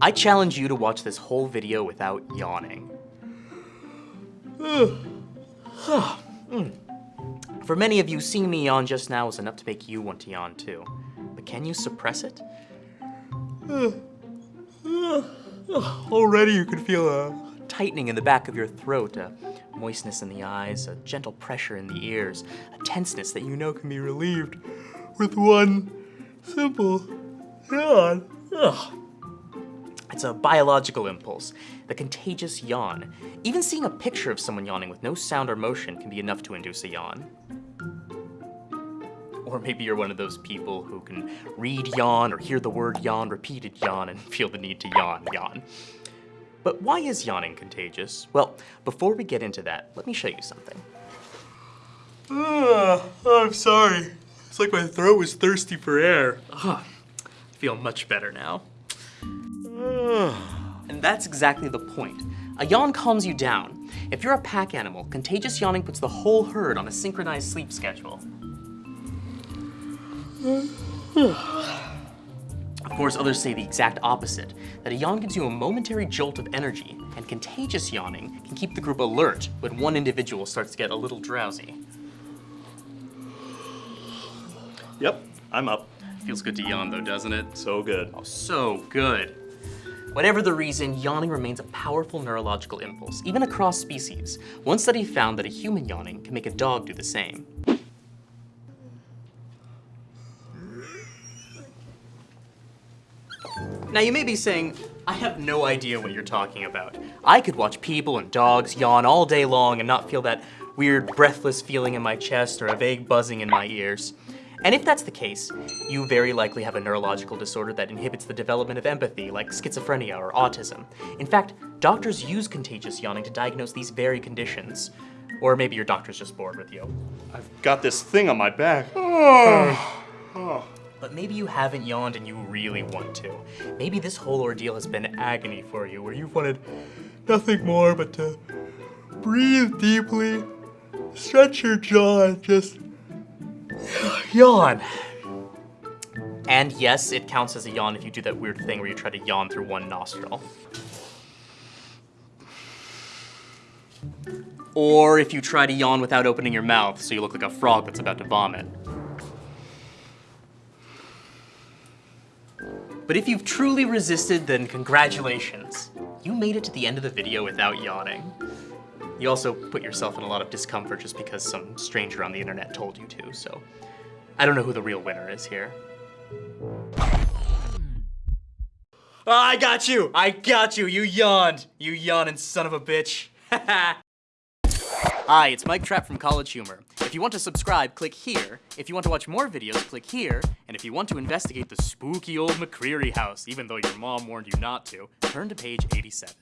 I challenge you to watch this whole video without yawning. For many of you, seeing me yawn just now was enough to make you want to yawn too. But can you suppress it? Already you can feel a tightening in the back of your throat, a moistness in the eyes, a gentle pressure in the ears, a tenseness that you know can be relieved with one simple yawn. It's a biological impulse, the contagious yawn. Even seeing a picture of someone yawning with no sound or motion can be enough to induce a yawn. Or maybe you're one of those people who can read yawn or hear the word yawn, repeated yawn, and feel the need to yawn, yawn. But why is yawning contagious? Well, before we get into that, let me show you something. Ah, I'm sorry. It's like my throat was thirsty for air. I feel much better now. That's exactly the point. A yawn calms you down. If you're a pack animal, contagious yawning puts the whole herd on a synchronized sleep schedule. Of course, others say the exact opposite, that a yawn gives you a momentary jolt of energy, and contagious yawning can keep the group alert when one individual starts to get a little drowsy. Yep, I'm up. Feels good to yawn though, doesn't it? So good. Oh, so good. Whatever the reason, yawning remains a powerful neurological impulse, even across species. One study found that a human yawning can make a dog do the same. Now you may be saying, I have no idea what you're talking about. I could watch people and dogs yawn all day long and not feel that weird breathless feeling in my chest or a vague buzzing in my ears. And if that's the case, you very likely have a neurological disorder that inhibits the development of empathy, like schizophrenia or autism. In fact, doctors use contagious yawning to diagnose these very conditions. Or maybe your doctor's just bored with you. I've got this thing on my back. But maybe you haven't yawned and you really want to. Maybe this whole ordeal has been agony for you, where you've wanted nothing more but to breathe deeply, stretch your jaw, and just yawn. And yes, it counts as a yawn if you do that weird thing where you try to yawn through one nostril. Or if you try to yawn without opening your mouth so you look like a frog that's about to vomit. But if you've truly resisted, then congratulations. You made it to the end of the video without yawning. You also put yourself in a lot of discomfort just because some stranger on the internet told you to, so I don't know who the real winner is here. Ah, I got you! I got you! You yawned! You yawning son of a bitch! Hi, it's Mike Trapp from College Humor. If you want to subscribe, click here. If you want to watch more videos, click here. And if you want to investigate the spooky old McCreary house, even though your mom warned you not to, turn to page 87.